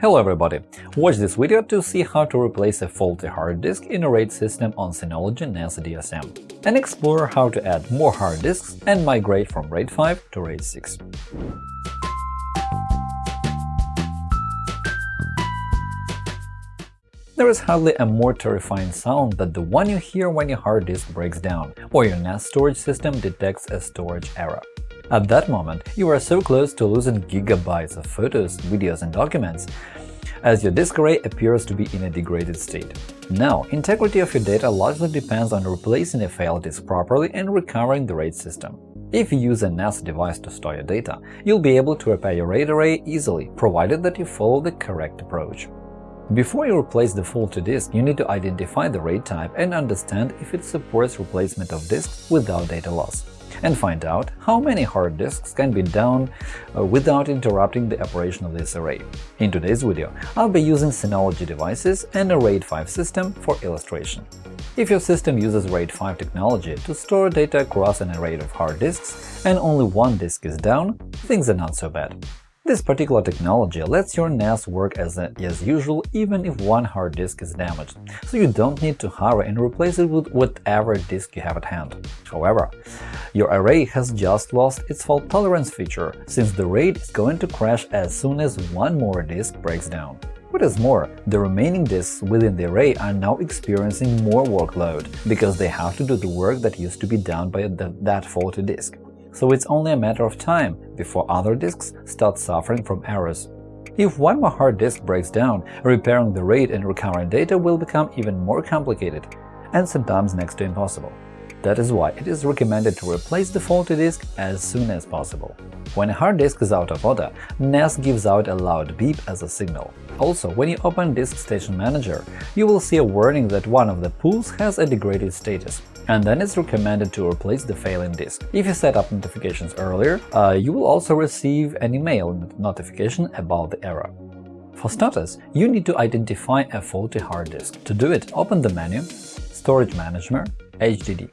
Hello everybody! Watch this video to see how to replace a faulty hard disk in a RAID system on Synology NAS DSM, and explore how to add more hard disks and migrate from RAID 5 to RAID 6. There is hardly a more terrifying sound than the one you hear when your hard disk breaks down or your NAS storage system detects a storage error. At that moment, you are so close to losing gigabytes of photos, videos and documents, as your disk array appears to be in a degraded state. Now, integrity of your data largely depends on replacing a failed disk properly and recovering the RAID system. If you use a NAS device to store your data, you'll be able to repair your RAID array easily, provided that you follow the correct approach. Before you replace the faulty disk, you need to identify the RAID type and understand if it supports replacement of disks without data loss and find out how many hard disks can be down uh, without interrupting the operation of this array. In today's video, I'll be using Synology devices and a RAID 5 system for illustration. If your system uses RAID 5 technology to store data across an array of hard disks and only one disk is down, things are not so bad. This particular technology lets your NAS work as, as usual even if one hard disk is damaged, so you don't need to hurry and replace it with whatever disk you have at hand. However, your array has just lost its fault tolerance feature, since the RAID is going to crash as soon as one more disk breaks down. What is more, the remaining disks within the array are now experiencing more workload, because they have to do the work that used to be done by the, that faulty disk so it's only a matter of time before other disks start suffering from errors. If one more hard disk breaks down, repairing the RAID and recovering data will become even more complicated and sometimes next to impossible. That is why it is recommended to replace the faulty disk as soon as possible. When a hard disk is out of order, NAS gives out a loud beep as a signal. Also, when you open Disk Station Manager, you will see a warning that one of the pools has a degraded status, and then it's recommended to replace the failing disk. If you set up notifications earlier, uh, you will also receive an email notification about the error. For starters, you need to identify a faulty hard disk. To do it, open the menu Storage Management HDD.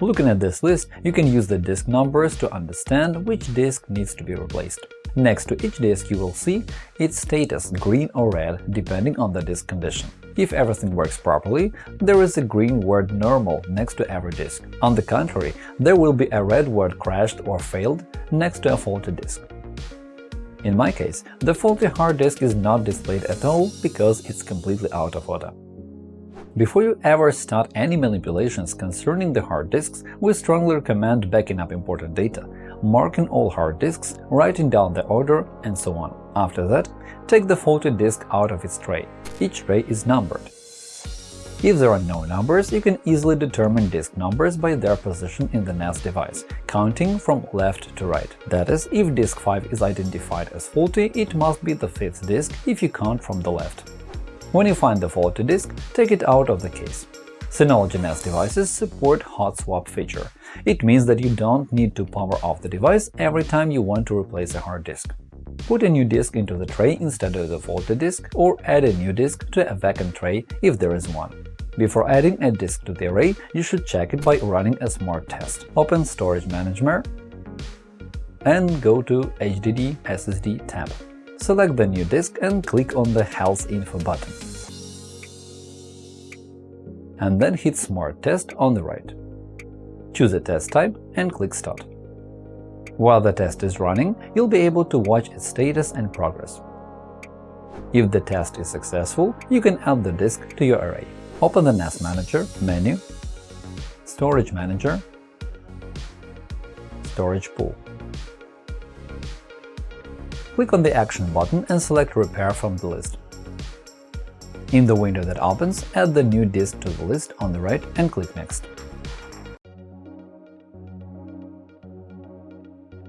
Looking at this list, you can use the disk numbers to understand which disk needs to be replaced. Next to each disk you will see its status green or red depending on the disk condition. If everything works properly, there is a green word normal next to every disk. On the contrary, there will be a red word crashed or failed next to a faulty disk. In my case, the faulty hard disk is not displayed at all because it's completely out of order. Before you ever start any manipulations concerning the hard disks, we strongly recommend backing up important data, marking all hard disks, writing down the order, and so on. After that, take the faulty disk out of its tray. Each tray is numbered. If there are no numbers, you can easily determine disk numbers by their position in the NAS device, counting from left to right. That is, if disk 5 is identified as faulty, it must be the fifth disk if you count from the left. When you find the faulty disk, take it out of the case. Synology NAS devices support hot swap feature. It means that you don't need to power off the device every time you want to replace a hard disk. Put a new disk into the tray instead of the faulty disk, or add a new disk to a vacant tray if there is one. Before adding a disk to the array, you should check it by running a smart test. Open Storage Manager and go to HDD SSD tab select the new disk and click on the Health Info button. And then hit Smart Test on the right. Choose a test type and click Start. While the test is running, you'll be able to watch its status and progress. If the test is successful, you can add the disk to your array. Open the NAS Manager menu, Storage Manager, Storage Pool. Click on the Action button and select Repair from the list. In the window that opens, add the new disk to the list on the right and click Next.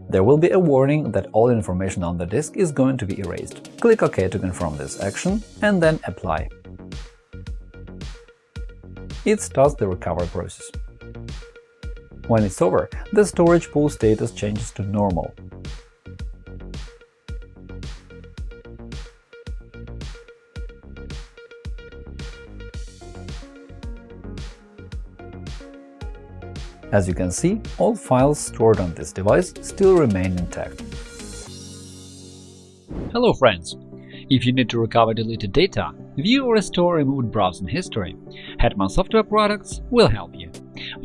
There will be a warning that all information on the disk is going to be erased. Click OK to confirm this action, and then Apply. It starts the recovery process. When it's over, the storage pool status changes to normal, As you can see, all files stored on this device still remain intact. Hello friends! If you need to recover deleted data, view or restore removed browsing history, Hetman Software Products will help you.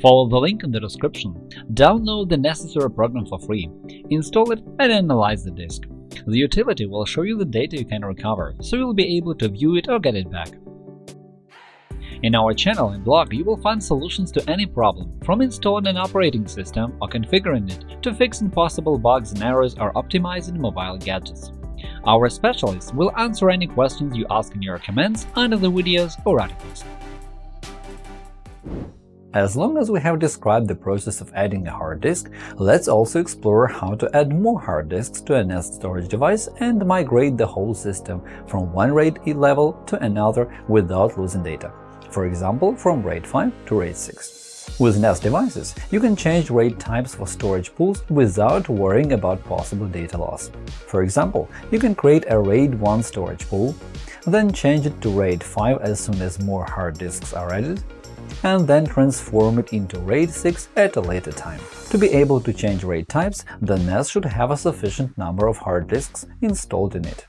Follow the link in the description, download the necessary program for free, install it and analyze the disk. The utility will show you the data you can recover, so you'll be able to view it or get it back. In our channel and blog, you will find solutions to any problem, from installing an operating system or configuring it to fixing possible bugs and errors or optimizing mobile gadgets. Our specialists will answer any questions you ask in your comments under the videos or articles. As long as we have described the process of adding a hard disk, let's also explore how to add more hard disks to a NAS storage device and migrate the whole system from one RAID level to another without losing data for example from RAID 5 to RAID 6. With NAS devices, you can change RAID types for storage pools without worrying about possible data loss. For example, you can create a RAID 1 storage pool, then change it to RAID 5 as soon as more hard disks are added, and then transform it into RAID 6 at a later time. To be able to change RAID types, the NAS should have a sufficient number of hard disks installed in it.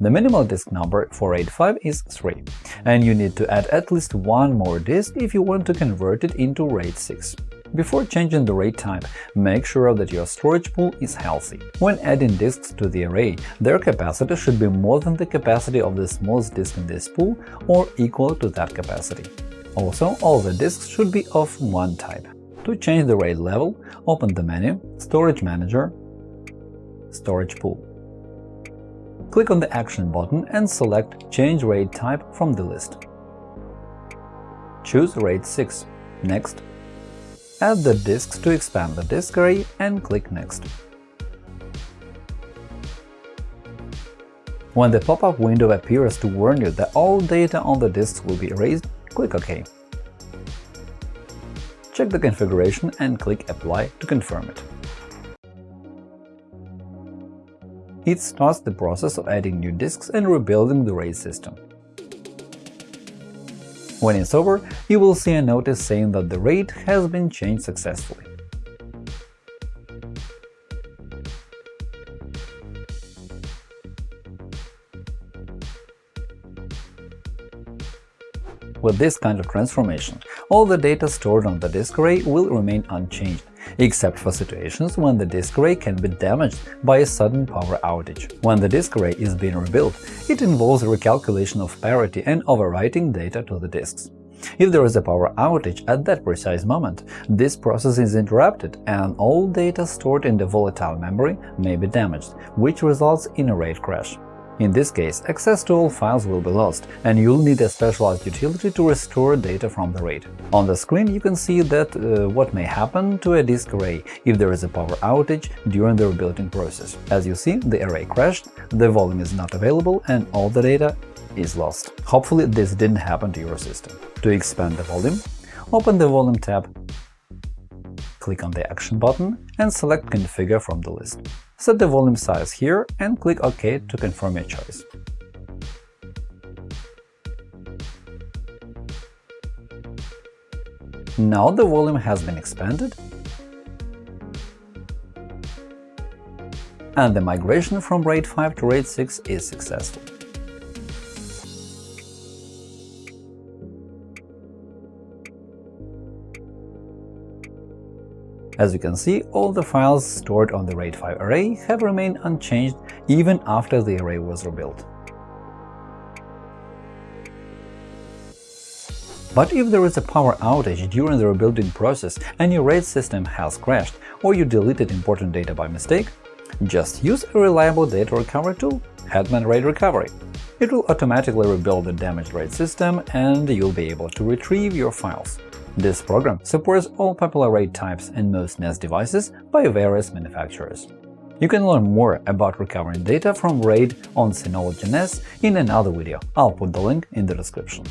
The minimal disk number for RAID 5 is 3, and you need to add at least one more disk if you want to convert it into RAID 6. Before changing the RAID type, make sure that your storage pool is healthy. When adding disks to the array, their capacity should be more than the capacity of the smallest disk in this pool or equal to that capacity. Also, all the disks should be of one type. To change the RAID level, open the menu Storage Manager, Storage Pool click on the Action button and select Change RAID type from the list. Choose RAID 6. Next. Add the disks to expand the disk array and click Next. When the pop-up window appears to warn you that all data on the disks will be erased, click OK. Check the configuration and click Apply to confirm it. It starts the process of adding new disks and rebuilding the RAID system. When it's over, you will see a notice saying that the RAID has been changed successfully. With this kind of transformation, all the data stored on the disk array will remain unchanged, except for situations when the disk array can be damaged by a sudden power outage. When the disk array is being rebuilt, it involves a recalculation of parity and overwriting data to the disks. If there is a power outage at that precise moment, this process is interrupted and all data stored in the volatile memory may be damaged, which results in a RAID crash. In this case, access to all files will be lost, and you'll need a specialized utility to restore data from the RAID. On the screen you can see that uh, what may happen to a disk array if there is a power outage during the rebuilding process. As you see, the array crashed, the volume is not available, and all the data is lost. Hopefully this didn't happen to your system. To expand the volume, open the Volume tab, click on the Action button and select Configure from the list. Set the volume size here and click OK to confirm your choice. Now the volume has been expanded and the migration from RAID 5 to RAID 6 is successful. As you can see, all the files stored on the RAID 5 array have remained unchanged even after the array was rebuilt. But if there is a power outage during the rebuilding process and your RAID system has crashed or you deleted important data by mistake, just use a reliable data recovery tool – Hetman RAID Recovery. It will automatically rebuild the damaged RAID system and you'll be able to retrieve your files. This program supports all popular RAID types and most NAS devices by various manufacturers. You can learn more about recovering data from RAID on Synology NAS in another video, I'll put the link in the description.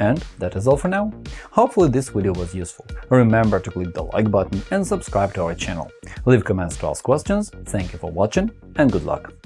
And that is all for now. Hopefully this video was useful. Remember to click the like button and subscribe to our channel. Leave comments to ask questions, thank you for watching and good luck!